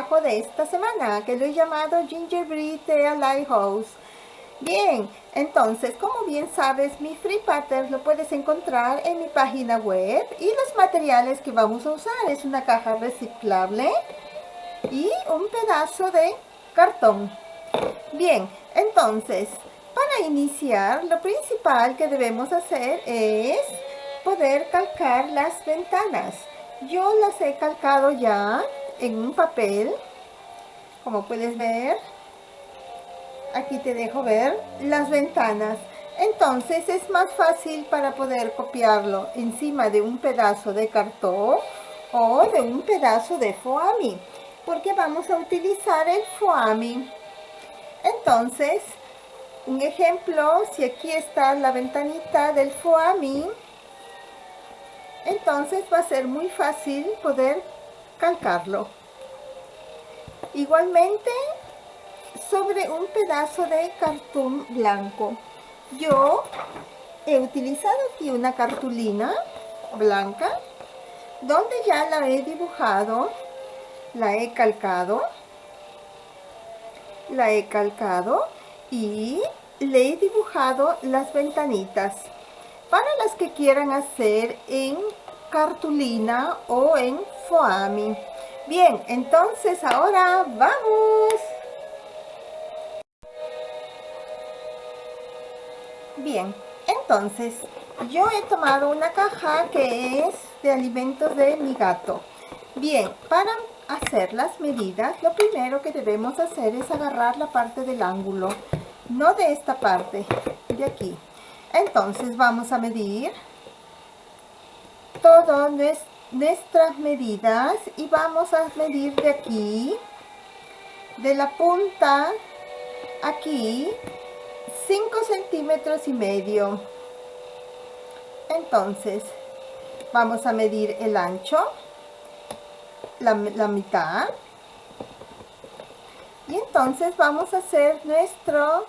de esta semana, que lo he llamado Gingerbread de a Lighthouse. Bien, entonces, como bien sabes, mi free pattern lo puedes encontrar en mi página web y los materiales que vamos a usar es una caja reciclable y un pedazo de cartón. Bien, entonces, para iniciar, lo principal que debemos hacer es poder calcar las ventanas. Yo las he calcado ya en un papel, como puedes ver. Aquí te dejo ver las ventanas. Entonces es más fácil para poder copiarlo encima de un pedazo de cartón o de un pedazo de foami, porque vamos a utilizar el foami. Entonces, un ejemplo, si aquí está la ventanita del foami, entonces va a ser muy fácil poder calcarlo. Igualmente, sobre un pedazo de cartón blanco. Yo he utilizado aquí una cartulina blanca, donde ya la he dibujado, la he calcado, la he calcado y le he dibujado las ventanitas para las que quieran hacer en cartulina o en foami. Bien, entonces ahora vamos. Bien, entonces yo he tomado una caja que es de alimentos de mi gato. Bien, para hacer las medidas, lo primero que debemos hacer es agarrar la parte del ángulo, no de esta parte, de aquí. Entonces vamos a medir todas nuestras medidas y vamos a medir de aquí, de la punta aquí, 5 centímetros y medio. Entonces, vamos a medir el ancho, la, la mitad. Y entonces vamos a hacer nuestro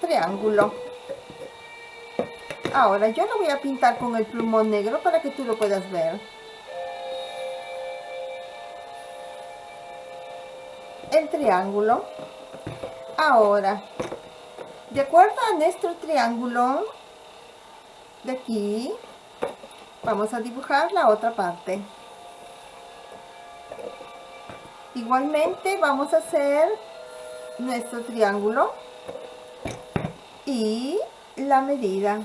triángulo. Ahora yo lo voy a pintar con el plumón negro para que tú lo puedas ver. El triángulo. Ahora, de acuerdo a nuestro triángulo de aquí, vamos a dibujar la otra parte. Igualmente vamos a hacer nuestro triángulo y la medida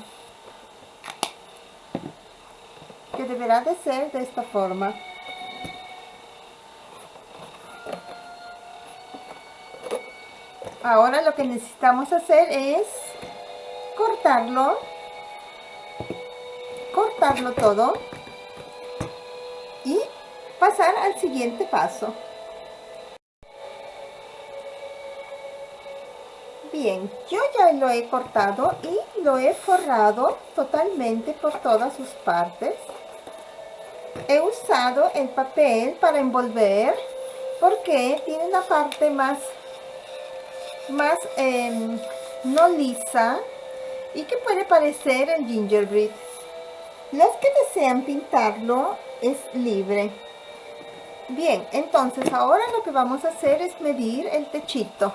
que deberá de ser de esta forma. Ahora lo que necesitamos hacer es cortarlo cortarlo todo y pasar al siguiente paso Bien, yo ya lo he cortado y lo he forrado totalmente por todas sus partes. He usado el papel para envolver porque tiene una parte más, más em, no lisa y que puede parecer el gingerbread. Los que desean pintarlo es libre. Bien, entonces ahora lo que vamos a hacer es medir el techito.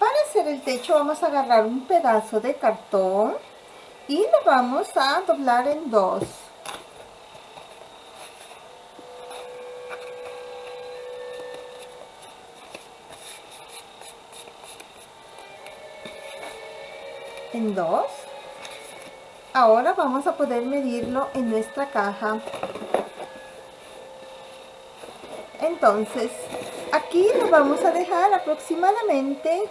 Para hacer el techo vamos a agarrar un pedazo de cartón y lo vamos a doblar en dos. En dos. Ahora vamos a poder medirlo en nuestra caja. Entonces, aquí lo vamos a dejar aproximadamente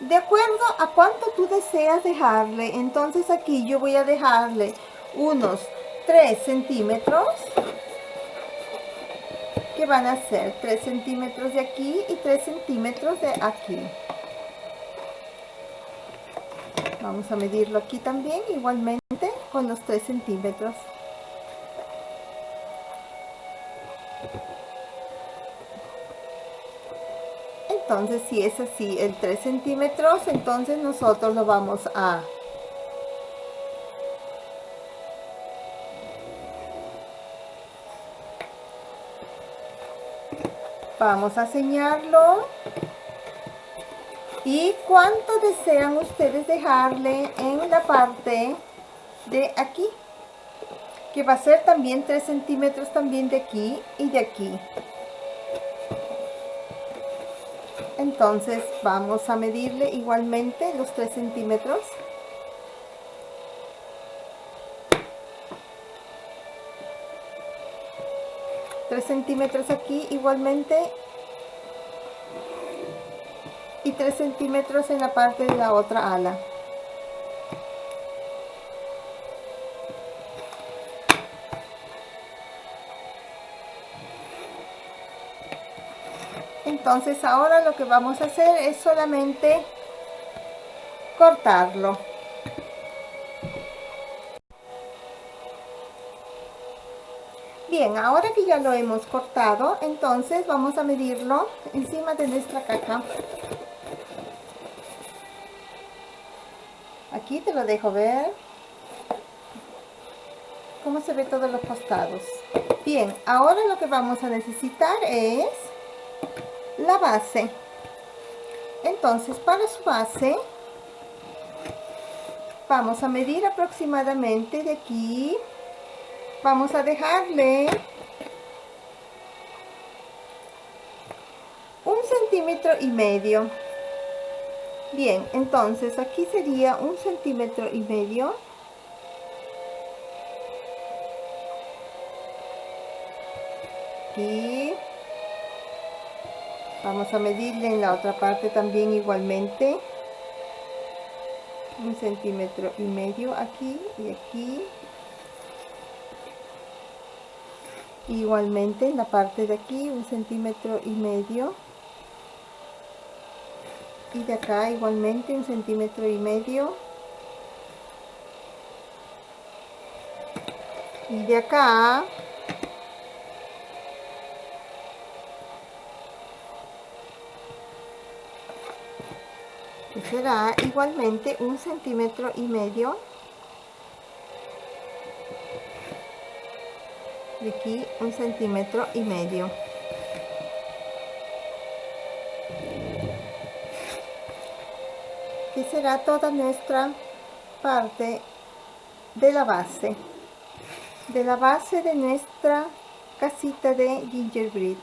de acuerdo a cuánto tú deseas dejarle, entonces aquí yo voy a dejarle unos 3 centímetros, que van a ser 3 centímetros de aquí y 3 centímetros de aquí. Vamos a medirlo aquí también, igualmente con los 3 centímetros. Entonces si es así el 3 centímetros entonces nosotros lo vamos a vamos a señarlo y cuánto desean ustedes dejarle en la parte de aquí que va a ser también 3 centímetros también de aquí y de aquí entonces vamos a medirle igualmente los 3 centímetros. Centímetros aquí igualmente. Y 3 centímetros en la parte de la otra ala entonces ahora lo que vamos a hacer es solamente cortarlo. Bien ahora que ya lo hemos cortado entonces vamos a medirlo encima de nuestra caja. Aquí te lo dejo ver. Cómo se ve todos los costados bien ahora lo que vamos a necesitar es la base. Entonces para su base vamos a medir aproximadamente de aquí. Vamos a dejarle un centímetro y medio. Bien entonces aquí sería un centímetro y medio. Aquí vamos a medirle en la otra parte también igualmente. Un centímetro y medio aquí y aquí. Igualmente en la parte de aquí un centímetro y medio. Y de acá igualmente un centímetro y medio. Y de acá será igualmente un centímetro y medio de aquí un centímetro y medio. Que será toda nuestra parte de la base de la base de nuestra casita de gingerbread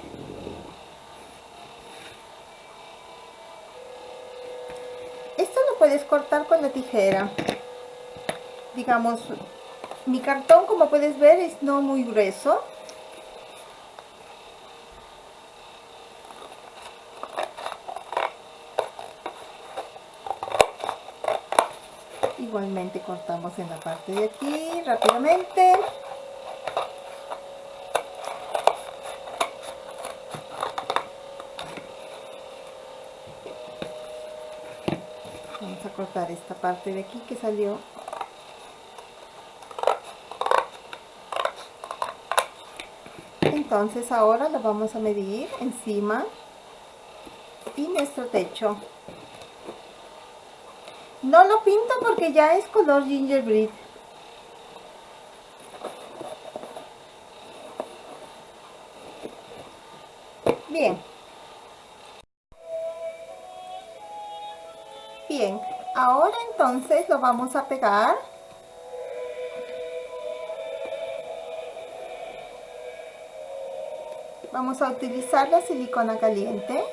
puedes cortar con la tijera. Digamos mi cartón como puedes ver es no muy grueso. Igualmente cortamos en la parte de aquí rápidamente vamos a cortar esta parte de aquí que salió. Entonces ahora lo vamos a medir encima y nuestro techo. No lo pinto porque ya es color gingerbread. Bien. Bien ahora entonces lo vamos a pegar. Vamos a utilizar la silicona caliente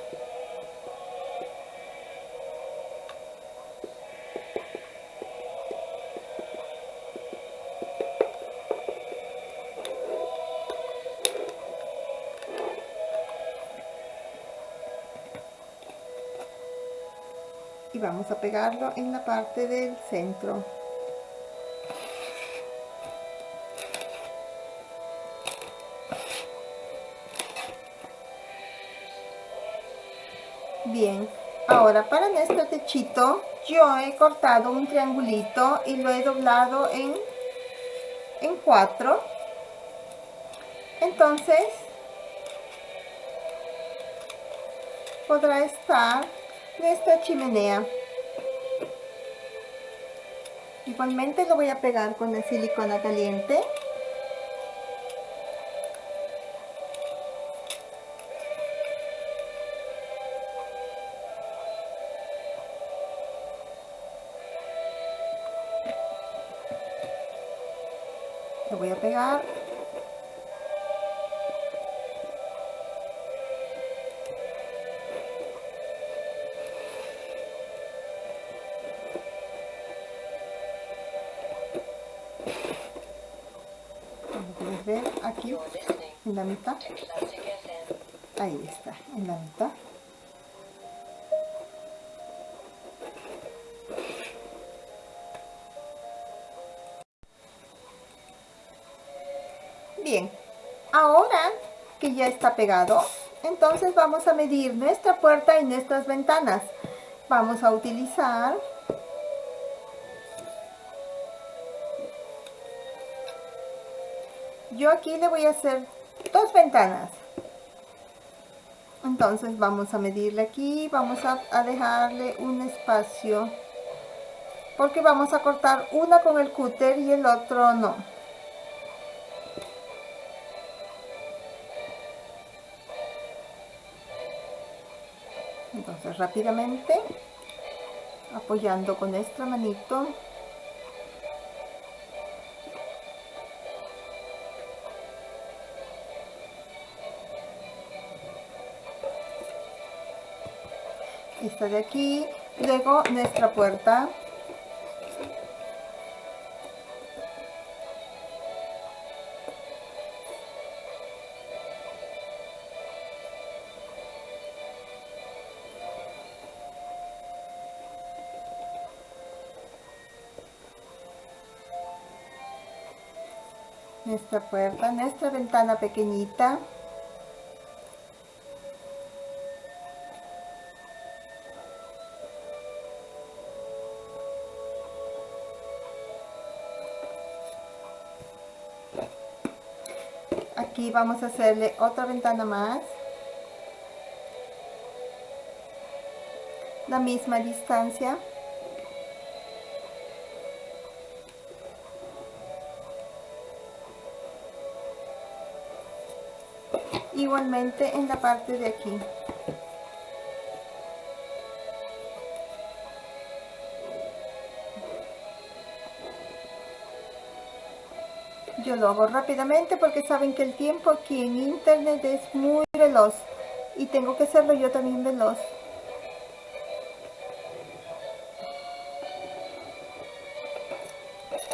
vamos a pegarlo en la parte del centro bien ahora para nuestro techito yo he cortado un triangulito y lo he doblado en en cuatro entonces podrá estar nuestra chimenea. Igualmente lo voy a pegar con la silicona caliente. Lo voy a pegar en la mitad. Ahí está en la mitad. Bien ahora que ya está pegado entonces vamos a medir nuestra puerta y nuestras ventanas. Vamos a utilizar yo aquí le voy a hacer dos ventanas. Entonces vamos a medirle aquí vamos a, dejarle un espacio porque vamos a cortar una con el cúter y el otro no. Entonces rápidamente apoyando con nuestra manito esta de aquí luego nuestra puerta. Nuestra puerta, nuestra ventana pequeñita aquí vamos a hacerle otra ventana más. La misma distancia. Igualmente en la parte de aquí yo lo hago rápidamente porque saben que el tiempo aquí en internet es muy veloz y tengo que hacerlo yo también veloz.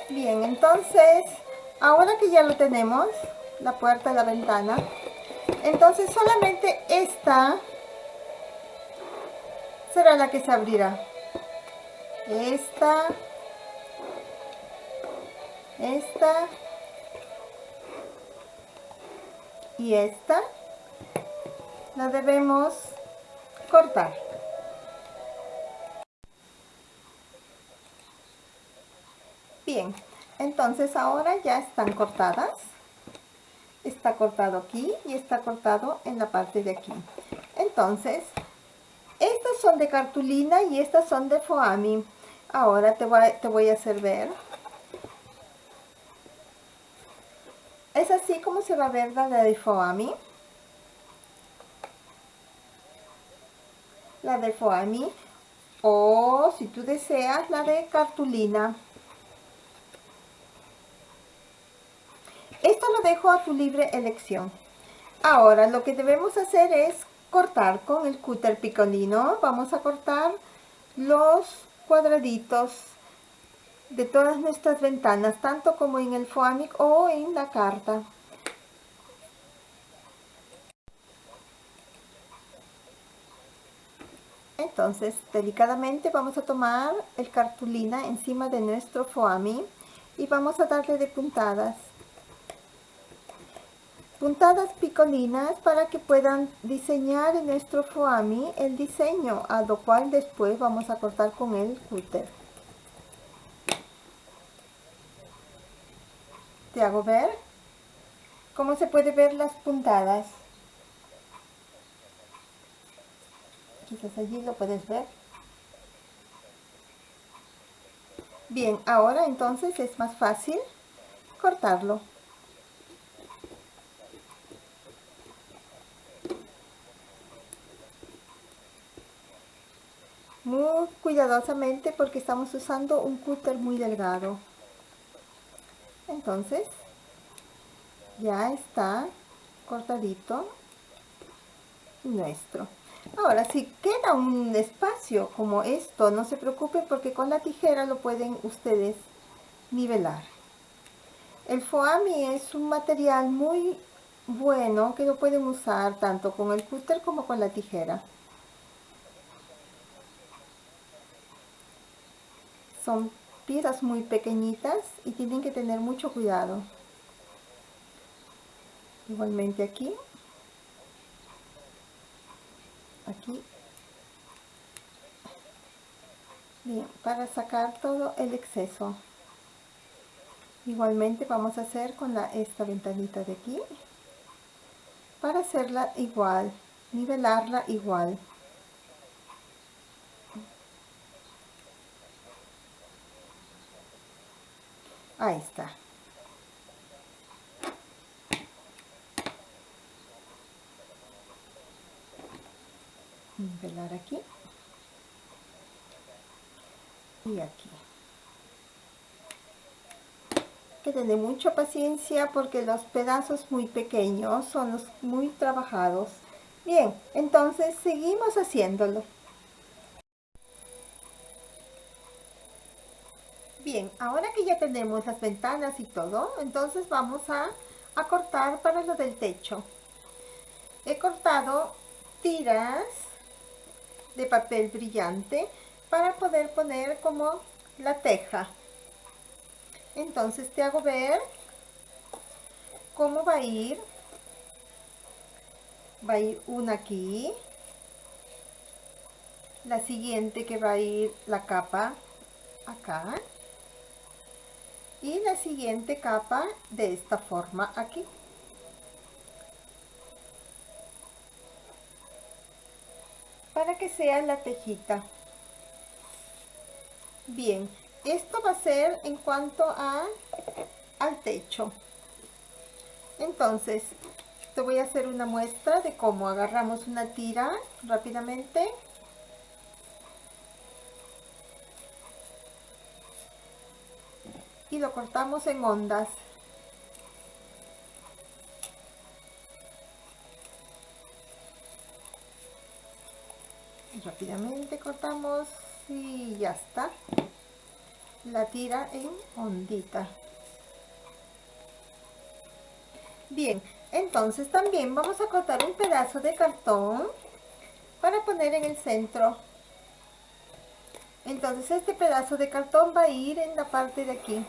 Bien entonces ahora que ya lo tenemos la puerta la ventana entonces solamente esta será la que se abrirá. Esta esta y esta la debemos cortar. Bien entonces ahora ya están cortadas. Está cortado aquí y está cortado en la parte de aquí. Entonces estas son de cartulina y estas son de foami ahora te voy, te voy a hacer ver Es así como se va a ver la de Foami. La de Foami. O si tú deseas la de cartulina. Esto lo dejo a tu libre elección. Ahora lo que debemos hacer es cortar con el cúter picolino. Vamos a cortar los cuadraditos de todas nuestras ventanas, tanto como en el foamic o en la carta. Entonces, delicadamente vamos a tomar el cartulina encima de nuestro foami y vamos a darle de puntadas. Puntadas picolinas para que puedan diseñar en nuestro foami el diseño, a lo cual después vamos a cortar con el cúter. Te hago ver cómo se puede ver las puntadas quizás allí lo puedes ver. Bien, ahora entonces es más fácil cortarlo. Muy cuidadosamente porque estamos usando un cúter muy delgado. Entonces, ya está cortadito nuestro. Ahora, si queda un espacio como esto, no se preocupen porque con la tijera lo pueden ustedes nivelar. El foami es un material muy bueno que lo pueden usar tanto con el cúter como con la tijera. Son piezas muy pequeñitas y tienen que tener mucho cuidado. Igualmente aquí. Aquí. Bien para sacar todo el exceso. Igualmente vamos a hacer con la, esta ventanita de aquí para hacerla igual nivelarla igual ahí está. Nivelar aquí. Y aquí. Que tener mucha paciencia porque los pedazos muy pequeños son los muy trabajados. Bien entonces seguimos haciéndolo bien ahora que ya tenemos las ventanas y todo entonces vamos a, a cortar para lo del techo he cortado tiras de papel brillante para poder poner como la teja. Entonces te hago ver cómo va a ir. Va a ir una aquí. La siguiente que va a ir la capa acá. Y la siguiente capa de esta forma aquí. para que sea la tejita. Bien, esto va a ser en cuanto a al techo. Entonces, te voy a hacer una muestra de cómo agarramos una tira rápidamente. Lo cortamos en ondas. rápidamente cortamos y ya está. La tira en ondita. Bien entonces también vamos a cortar un pedazo de cartón para poner en el centro. Entonces este pedazo de cartón va a ir en la parte de aquí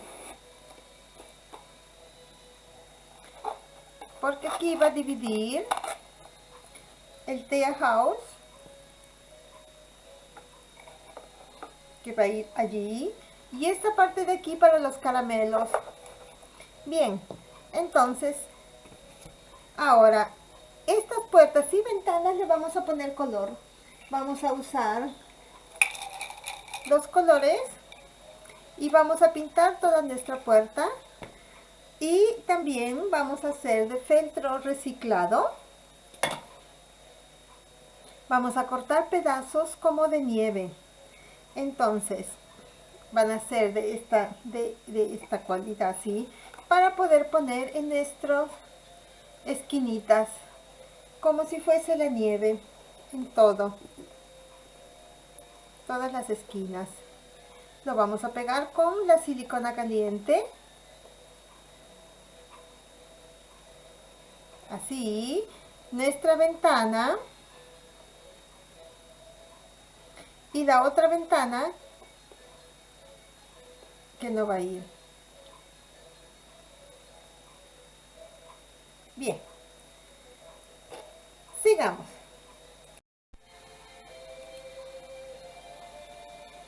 porque aquí va a dividir el tea house que va a ir allí y esta parte de aquí para los caramelos. Bien entonces ahora estas puertas y ventanas le vamos a poner color. Vamos a usar dos colores y vamos a pintar toda nuestra puerta y también vamos a hacer de feltro reciclado. Vamos a cortar pedazos como de nieve. Entonces van a ser de esta de, esta cualidad así para poder poner en nuestras esquinitas como si fuese la nieve en todo. Todas las esquinas. Lo vamos a pegar con la silicona caliente así nuestra ventana. Y la otra ventana que no va a ir. Bien. Sigamos.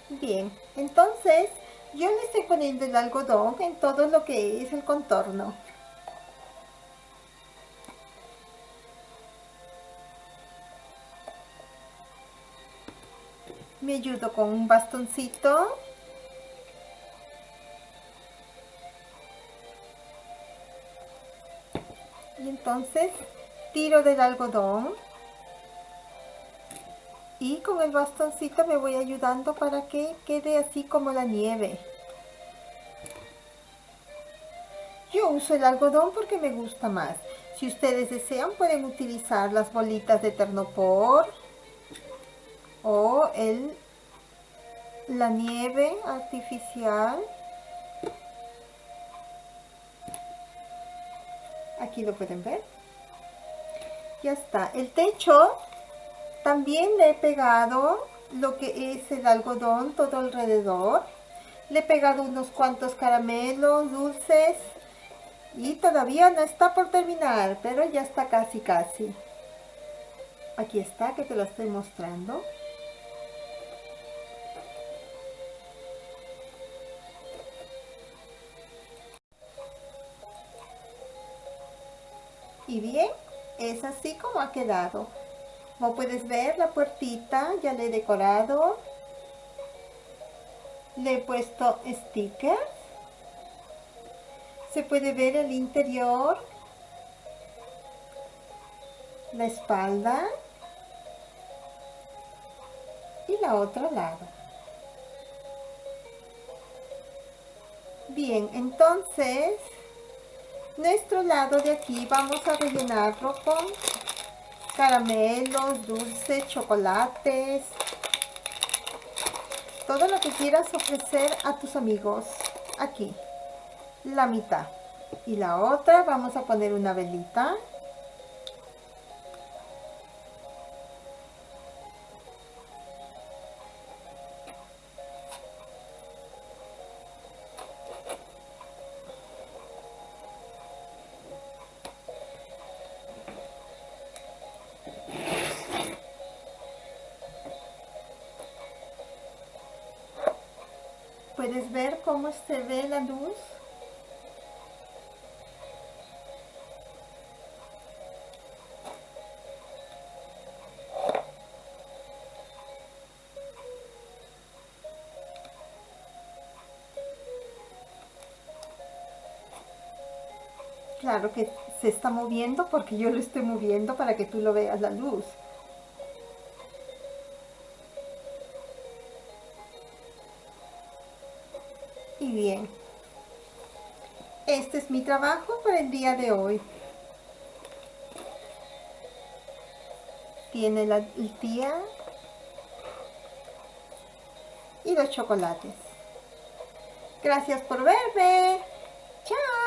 Bien entonces yo le estoy poniendo el algodón en todo lo que es el contorno Me ayudo con un bastoncito. Y entonces tiro del algodón. Y con el bastoncito me voy ayudando para que quede así como la nieve. Yo uso el algodón porque me gusta más. Si ustedes desean pueden utilizar las bolitas de Ternopor o el, la nieve artificial. Aquí lo pueden ver. Ya está. El techo también le he pegado lo que es el algodón todo alrededor. Le he pegado unos cuantos caramelos, dulces y todavía no está por terminar, pero ya está casi casi. Aquí está, que te lo estoy mostrando. Y bien, es así como ha quedado. Como puedes ver, la puertita ya le he decorado. Le he puesto stickers se puede ver el interior, la espalda y la otro lado. Bien, entonces nuestro lado de aquí vamos a rellenarlo con caramelos, dulces, chocolates, todo lo que quieras ofrecer a tus amigos aquí. La mitad. Y la otra vamos a poner una velita puedes ver cómo se ve la luz Claro que se está moviendo porque yo lo estoy moviendo para que tú lo veas la luz. Y bien, este es mi trabajo para el día de hoy. Tiene la, el y los chocolates. Gracias por verme. Chao.